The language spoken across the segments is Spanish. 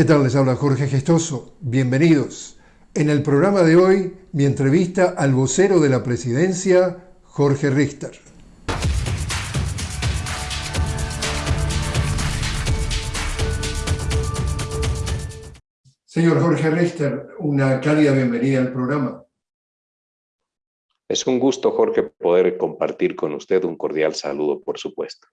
¿Qué tal? Les habla Jorge Gestoso. Bienvenidos. En el programa de hoy, mi entrevista al vocero de la presidencia, Jorge Richter. Señor Jorge Richter, una cálida bienvenida al programa. Es un gusto, Jorge, poder compartir con usted un cordial saludo, por supuesto.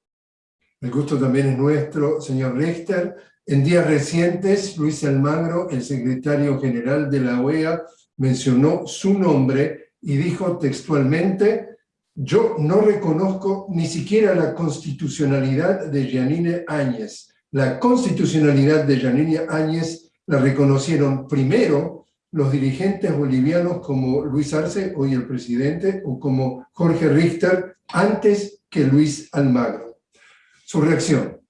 El gusto también es nuestro, señor Richter. En días recientes, Luis Almagro, el secretario general de la OEA, mencionó su nombre y dijo textualmente, yo no reconozco ni siquiera la constitucionalidad de Janine Áñez. La constitucionalidad de Janine Áñez la reconocieron primero los dirigentes bolivianos como Luis Arce, hoy el presidente, o como Jorge Richter, antes que Luis Almagro. Su reacción.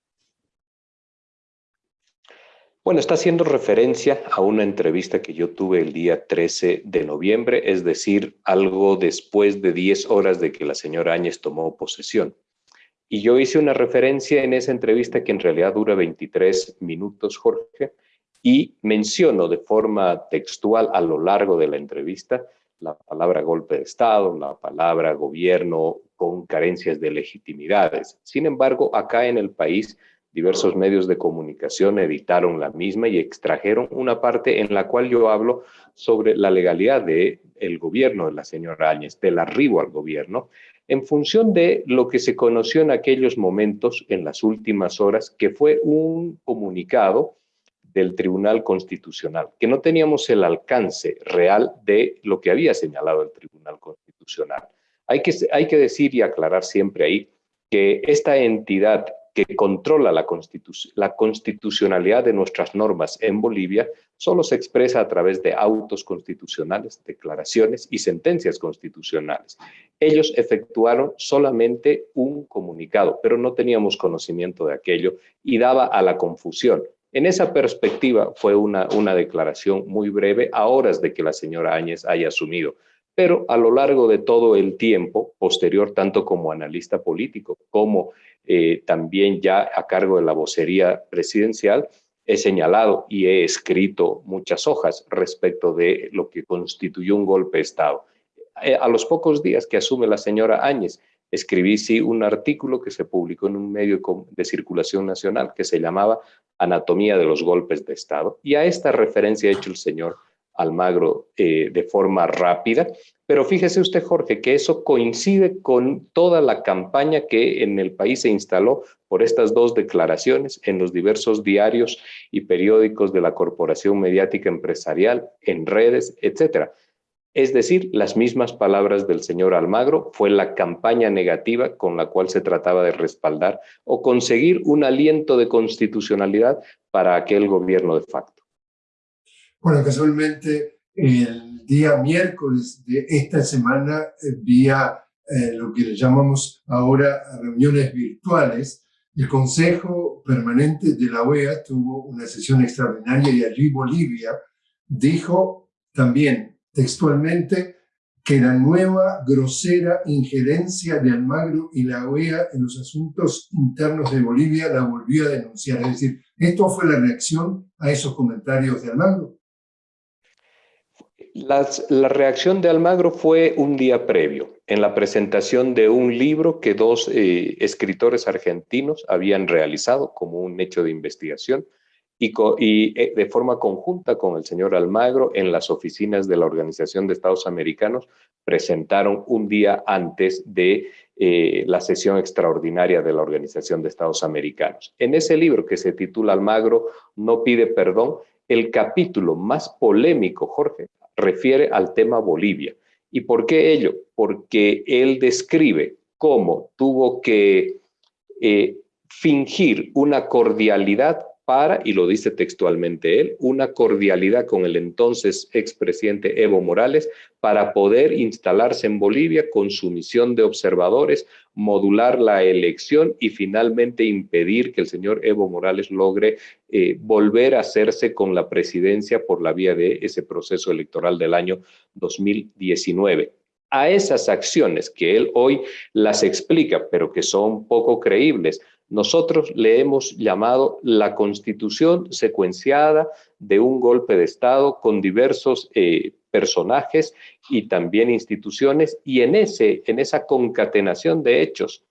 Bueno, está haciendo referencia a una entrevista que yo tuve el día 13 de noviembre, es decir, algo después de 10 horas de que la señora Áñez tomó posesión. Y yo hice una referencia en esa entrevista que en realidad dura 23 minutos, Jorge, y menciono de forma textual a lo largo de la entrevista la palabra golpe de Estado, la palabra gobierno con carencias de legitimidades. Sin embargo, acá en el país diversos medios de comunicación editaron la misma y extrajeron una parte en la cual yo hablo sobre la legalidad del el gobierno de la señora Áñez, del arribo al gobierno, en función de lo que se conoció en aquellos momentos, en las últimas horas, que fue un comunicado del Tribunal Constitucional, que no teníamos el alcance real de lo que había señalado el Tribunal Constitucional. Hay que, hay que decir y aclarar siempre ahí que esta entidad que controla la, constitucionalidad de nuestras normas en Bolivia solo se expresa a través de autos constitucionales, declaraciones y sentencias constitucionales. Ellos efectuaron solamente un comunicado, pero no teníamos conocimiento de aquello y daba a la confusión. En esa perspectiva fue una, una declaración muy breve a horas de que la señora Áñez haya asumido pero a lo largo de todo el tiempo posterior, tanto como analista político como eh, también ya a cargo de la vocería presidencial, he señalado y he escrito muchas hojas respecto de lo que constituyó un golpe de Estado. Eh, a los pocos días que asume la señora Áñez, escribí sí un artículo que se publicó en un medio de circulación nacional que se llamaba Anatomía de los golpes de Estado. Y a esta referencia ha hecho el señor Almagro eh, de forma rápida, pero fíjese usted, Jorge, que eso coincide con toda la campaña que en el país se instaló por estas dos declaraciones en los diversos diarios y periódicos de la Corporación Mediática Empresarial, en redes, etcétera. Es decir, las mismas palabras del señor Almagro fue la campaña negativa con la cual se trataba de respaldar o conseguir un aliento de constitucionalidad para aquel gobierno de facto. Bueno, casualmente el día miércoles de esta semana, eh, vía eh, lo que le llamamos ahora reuniones virtuales, el Consejo Permanente de la OEA tuvo una sesión extraordinaria y allí Bolivia dijo también textualmente que la nueva grosera injerencia de Almagro y la OEA en los asuntos internos de Bolivia la volvió a denunciar. Es decir, esto fue la reacción a esos comentarios de Almagro la reacción de Almagro fue un día previo, en la presentación de un libro que dos eh, escritores argentinos habían realizado como un hecho de investigación y, eh, de forma conjunta con el señor Almagro en las oficinas de la Organización de Estados Americanos presentaron un día antes de eh, la sesión extraordinaria de la Organización de Estados Americanos. En ese libro que se titula Almagro no pide perdón, el capítulo más polémico, Jorge, refiere al tema Bolivia. ¿Y por qué ello? Porque él describe cómo tuvo que eh, fingir una cordialidad para, y lo dice textualmente él, una cordialidad con el entonces expresidente Evo Morales para poder instalarse en Bolivia con su misión de observadores, modular la elección y finalmente impedir que el señor Evo Morales logre eh, volver a hacerse con la presidencia por la vía de ese proceso electoral del año 2019 a esas acciones que él hoy las explica, pero que son poco creíbles, Nosotros le hemos llamado la constitución secuenciada de un golpe de Estado con diversos eh, personajes y también instituciones, y en, ese, en esa concatenación de hechos,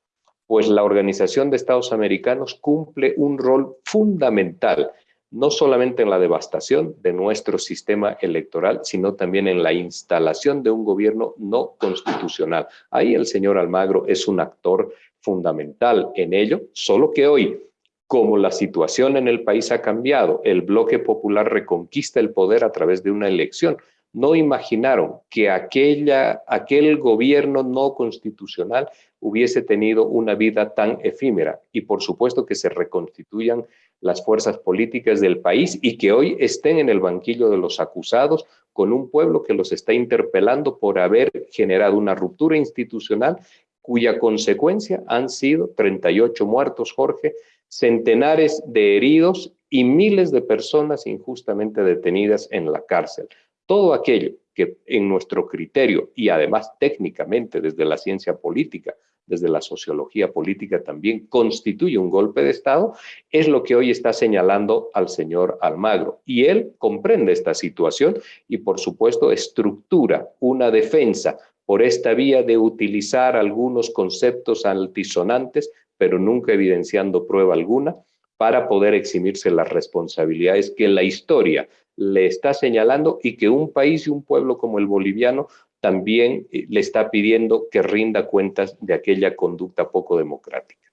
pues la Organización de Estados Americanos cumple un rol fundamental, no solamente en la devastación de nuestro sistema electoral, sino también en la instalación de un gobierno no constitucional. Ahí el señor Almagro es un actor fundamental en ello, solo que hoy, como la situación en el país ha cambiado, el bloque popular reconquista el poder a través de una elección, no imaginaron que aquella, aquel gobierno no constitucional hubiese tenido una vida tan efímera y por supuesto que se reconstituyan las fuerzas políticas del país y que hoy estén en el banquillo de los acusados con un pueblo que los está interpelando por haber generado una ruptura institucional cuya consecuencia han sido 38 muertos, Jorge, centenares de heridos y miles de personas injustamente detenidas en la cárcel. Todo aquello que en nuestro criterio y además técnicamente desde la ciencia política, desde la sociología política también constituye un golpe de Estado, es lo que hoy está señalando al señor Almagro. Y él comprende esta situación y por supuesto estructura una defensa por esta vía de utilizar algunos conceptos altisonantes, pero nunca evidenciando prueba alguna, para poder eximirse las responsabilidades que la historia le está señalando y que un país y un pueblo como el boliviano también eh, le está pidiendo que rinda cuentas de aquella conducta poco democrática.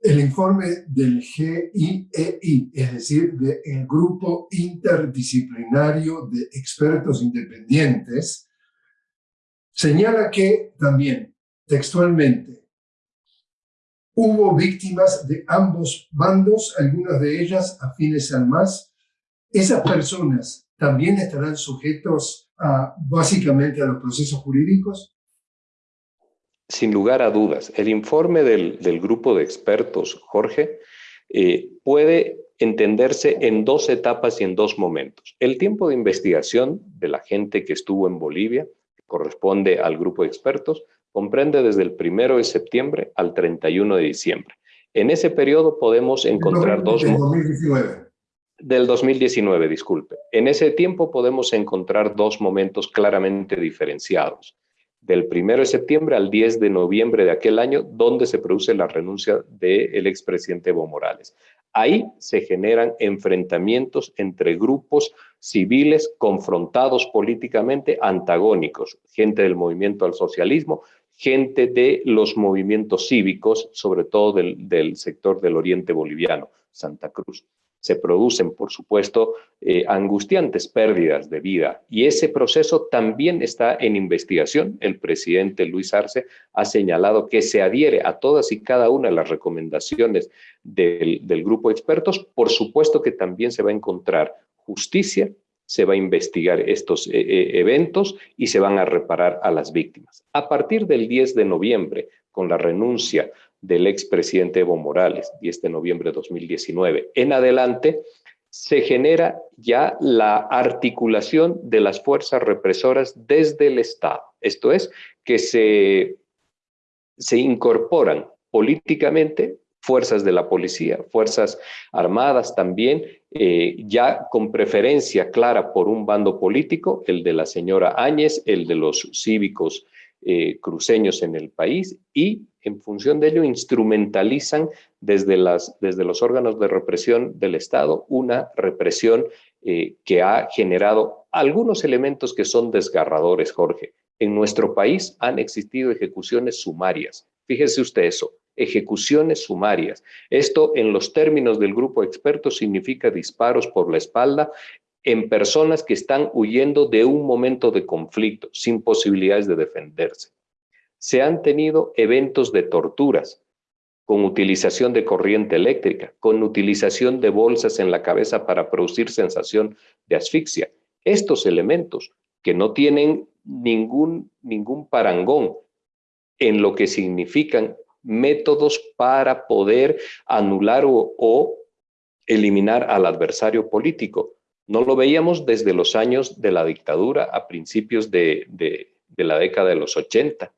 El informe del GIEI, es decir, del Grupo Interdisciplinario de Expertos Independientes, señala que también, textualmente, hubo víctimas de ambos bandos, algunas de ellas afines al MAS, esas personas también estarán sujetos a, básicamente a los procesos jurídicos? Sin lugar a dudas. El informe del, grupo de expertos, Jorge, eh, puede entenderse en dos etapas y en dos momentos. El tiempo de investigación de la gente que estuvo en Bolivia, que corresponde al grupo de expertos, comprende desde el primero de septiembre al 31 de diciembre. En ese periodo podemos encontrar dos... 2019 del 2019, disculpe. En ese tiempo podemos encontrar dos momentos claramente diferenciados. Del 1 de septiembre al 10 de noviembre de aquel año, donde se produce la renuncia del expresidente Evo Morales. Ahí se generan enfrentamientos entre grupos civiles confrontados políticamente, antagónicos, gente del movimiento al socialismo, gente de los movimientos cívicos, sobre todo del, del sector del oriente boliviano, Santa Cruz se producen, por supuesto, eh, angustiantes pérdidas de vida. Y ese proceso también está en investigación. El presidente Luis Arce ha señalado que se adhiere a todas y cada una de las recomendaciones del, grupo de expertos. Por supuesto que también se va a encontrar justicia, se va a investigar estos eh, eh, eventos y se van a reparar a las víctimas. A partir del 10 de noviembre, con la renuncia del expresidente Evo Morales, 10 de noviembre de 2019. En adelante, se genera ya la articulación de las fuerzas represoras desde el Estado. Esto es, que se, se incorporan políticamente fuerzas de la policía, fuerzas armadas también, eh, ya con preferencia clara por un bando político, el de la señora Áñez, el de los cívicos eh, cruceños en el país y en función de ello instrumentalizan desde, los órganos de represión del Estado una represión eh, que ha generado algunos elementos que son desgarradores, Jorge. En nuestro país han existido ejecuciones sumarias. Fíjese usted eso, ejecuciones sumarias. Esto en los términos del grupo experto significa disparos por la espalda en personas que están huyendo de un momento de conflicto, sin posibilidades de defenderse. Se han tenido eventos de torturas, con utilización de corriente eléctrica, con utilización de bolsas en la cabeza para producir sensación de asfixia. Estos elementos que no tienen ningún, ningún parangón en lo que significan métodos para poder anular o, eliminar al adversario político, no lo veíamos desde los años de la dictadura a principios de, la década de los 80.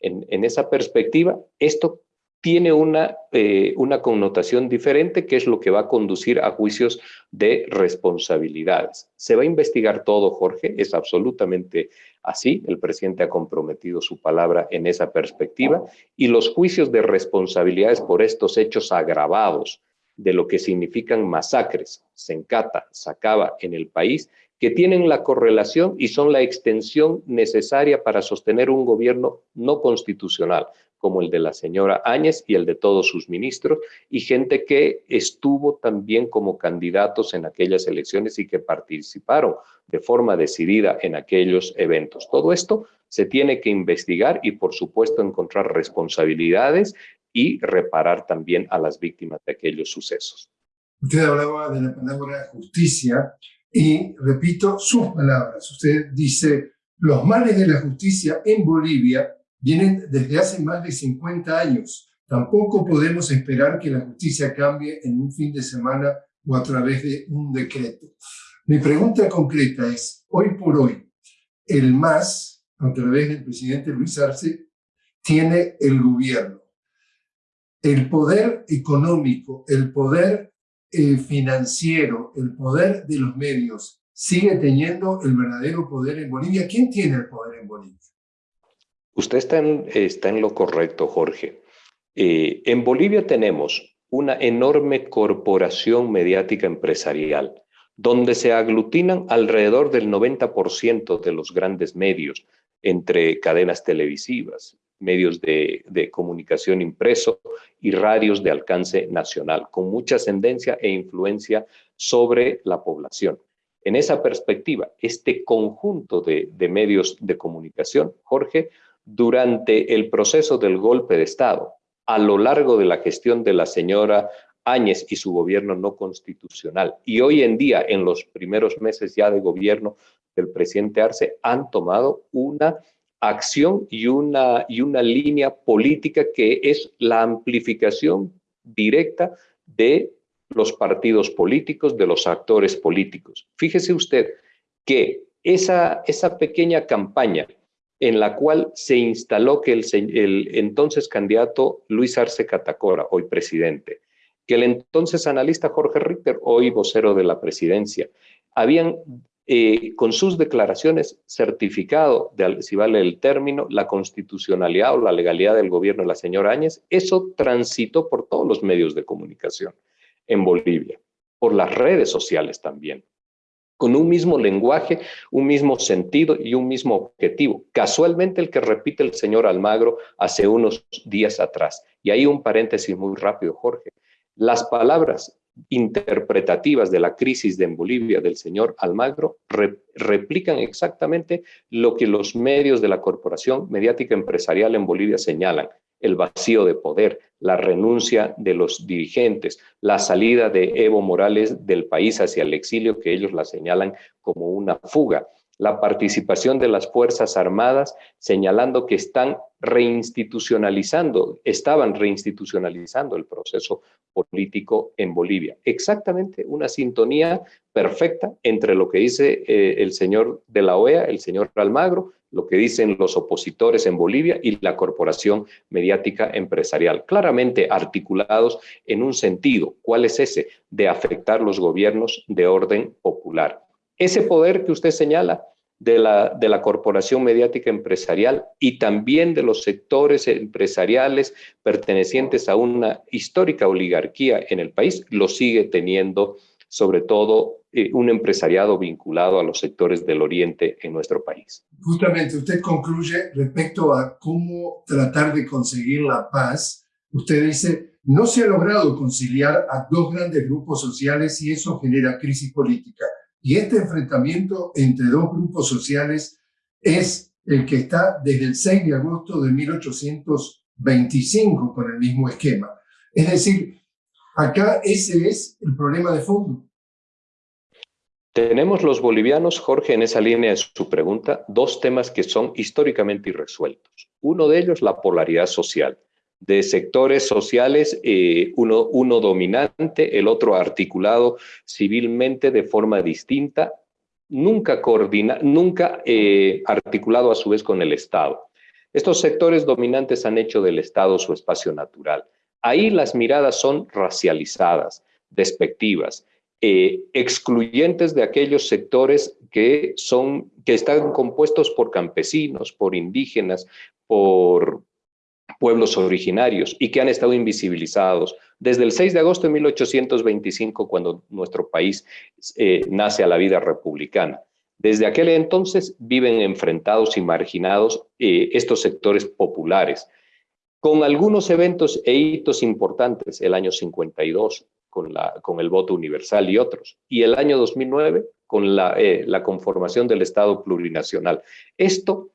En, esa perspectiva, esto tiene una, eh, una connotación diferente, que es lo que va a conducir a juicios de responsabilidades. Se va a investigar todo, Jorge, es absolutamente así. El presidente ha comprometido su palabra en esa perspectiva y los juicios de responsabilidades por estos hechos agravados de lo que significan masacres, Sencata, Sacaba en el país, que tienen la correlación y son la extensión necesaria para sostener un gobierno no constitucional, como el de la señora Áñez y el de todos sus ministros, y gente que estuvo también como candidatos en aquellas elecciones y que participaron de forma decidida en aquellos eventos. Todo esto se tiene que investigar y, por supuesto, encontrar responsabilidades y reparar también a las víctimas de aquellos sucesos. Usted hablaba de la palabra justicia y repito sus palabras. Usted dice, los males de la justicia en Bolivia vienen desde hace más de 50 años. Tampoco podemos esperar que la justicia cambie en un fin de semana o a través de un decreto. Mi pregunta concreta es, hoy por hoy, el MAS, a través del presidente Luis Arce, tiene el gobierno. El poder económico, el poder eh, financiero, el poder de los medios, sigue teniendo el verdadero poder en Bolivia. ¿Quién tiene el poder en Bolivia? Usted está en, lo correcto, Jorge. Eh, en Bolivia tenemos una enorme corporación mediática empresarial, donde se aglutinan alrededor del 90% de los grandes medios, entre cadenas televisivas, medios de, comunicación impreso y radios de alcance nacional, con mucha ascendencia e influencia sobre la población. En esa perspectiva, este conjunto de, de medios de comunicación, Jorge, durante el proceso del golpe de Estado, a lo largo de la gestión de la señora Áñez y su gobierno no constitucional, y hoy en día, en los primeros meses ya de gobierno del presidente Arce, han tomado una acción y una, y una línea política que es la amplificación directa de los partidos políticos, de los actores políticos. Fíjese usted que esa, esa pequeña campaña en la cual se instaló que el, entonces candidato Luis Arce Catacora, hoy presidente, que el entonces analista Jorge Ritter, hoy vocero de la presidencia, habían eh, con sus declaraciones certificado, si vale el término, la constitucionalidad o la legalidad del gobierno de la señora Áñez, eso transitó por todos los medios de comunicación en Bolivia, por las redes sociales también con un mismo lenguaje, un mismo sentido y un mismo objetivo. Casualmente el que repite el señor Almagro hace unos días atrás. Y ahí un paréntesis muy rápido, Jorge. Las palabras interpretativas de la crisis en Bolivia del señor Almagro replican exactamente lo que los medios de la corporación mediática empresarial en Bolivia señalan el vacío de poder, la renuncia de los dirigentes, la salida de Evo Morales del país hacia el exilio, que ellos la señalan como una fuga, la participación de las Fuerzas Armadas, señalando que están reinstitucionalizando, estaban reinstitucionalizando el proceso político en Bolivia. Exactamente una sintonía perfecta entre lo que dice eh, el señor de la OEA, el señor Almagro, lo que dicen los opositores en Bolivia y la corporación mediática empresarial, claramente articulados en un sentido. ¿Cuál es ese? De afectar los gobiernos de orden popular. Ese poder que usted señala de la, de la corporación mediática empresarial y también de los sectores empresariales pertenecientes a una histórica oligarquía en el país, lo sigue teniendo sobre todo eh, un empresariado vinculado a los sectores del oriente en nuestro país. Justamente usted concluye respecto a cómo tratar de conseguir la paz. Usted dice, no se ha logrado conciliar a dos grandes grupos sociales y eso genera crisis política. Y este enfrentamiento entre dos grupos sociales es el que está desde el 6 de agosto de 1825 con el mismo esquema. Es decir, Acá ese es el problema de fondo. Tenemos los bolivianos, Jorge, en esa línea de su pregunta, dos temas que son históricamente irresueltos. Uno de ellos, la polaridad social, de sectores sociales, eh, uno, uno dominante, el otro articulado civilmente de forma distinta, nunca, coordina, nunca eh, articulado a su vez con el Estado. Estos sectores dominantes han hecho del Estado su espacio natural. Ahí las miradas son racializadas, despectivas, eh, excluyentes de aquellos sectores que, son, que están compuestos por campesinos, por indígenas, por pueblos originarios y que han estado invisibilizados desde el 6 de agosto de 1825, cuando nuestro país eh, nace a la vida republicana. Desde aquel entonces viven enfrentados y marginados eh, estos sectores populares, con algunos eventos e hitos importantes, el año 52 con, la, con el voto universal y otros, y el año 2009 con la, eh, la conformación del Estado plurinacional. Esto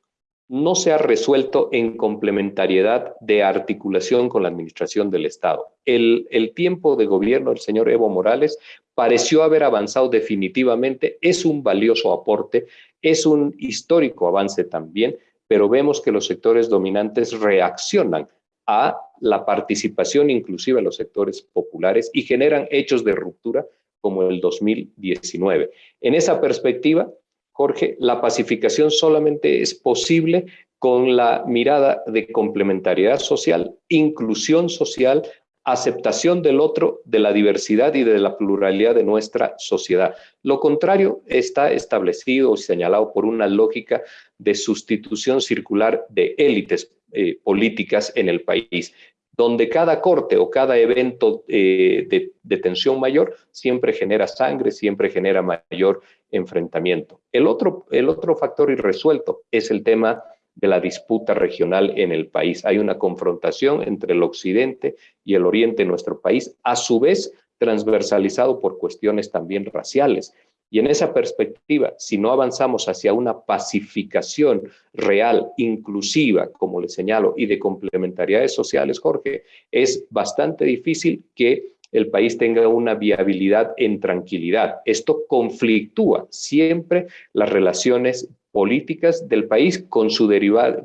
no se ha resuelto en complementariedad de articulación con la administración del Estado. El, tiempo de gobierno del señor Evo Morales pareció haber avanzado definitivamente, es un valioso aporte, es un histórico avance también, pero vemos que los sectores dominantes reaccionan a la participación inclusiva de los sectores populares y generan hechos de ruptura como el 2019. En esa perspectiva, Jorge, la pacificación solamente es posible con la mirada de complementariedad social, inclusión social, aceptación del otro, de la diversidad y de la pluralidad de nuestra sociedad. Lo contrario está establecido y señalado por una lógica de sustitución circular de élites eh, políticas en el país donde cada corte o cada evento eh, de, tensión mayor siempre genera sangre, siempre genera mayor enfrentamiento. El otro, el otro factor irresuelto es el tema de la disputa regional en el país. Hay una confrontación entre el occidente y el oriente en nuestro país, a su vez transversalizado por cuestiones también raciales. Y en esa perspectiva, si no avanzamos hacia una pacificación real, inclusiva, como le señalo, y de complementariedades sociales, Jorge, es bastante difícil que el país tenga una viabilidad en tranquilidad. Esto conflictúa siempre las relaciones políticas del país con su,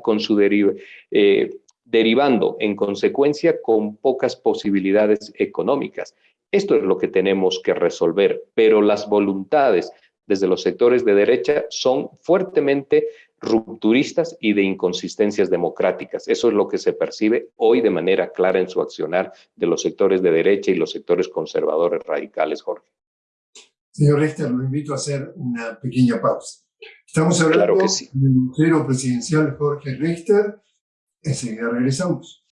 con su eh, derivando en consecuencia con pocas posibilidades económicas. Esto es lo que tenemos que resolver, pero las voluntades desde los sectores de derecha son fuertemente rupturistas y de inconsistencias democráticas. Eso es lo que se percibe hoy de manera clara en su accionar de los sectores de derecha y los sectores conservadores radicales, Jorge. Señor Richter, lo invito a hacer una pequeña pausa. Estamos hablando del vocero presidencial Jorge Richter. Enseguida regresamos.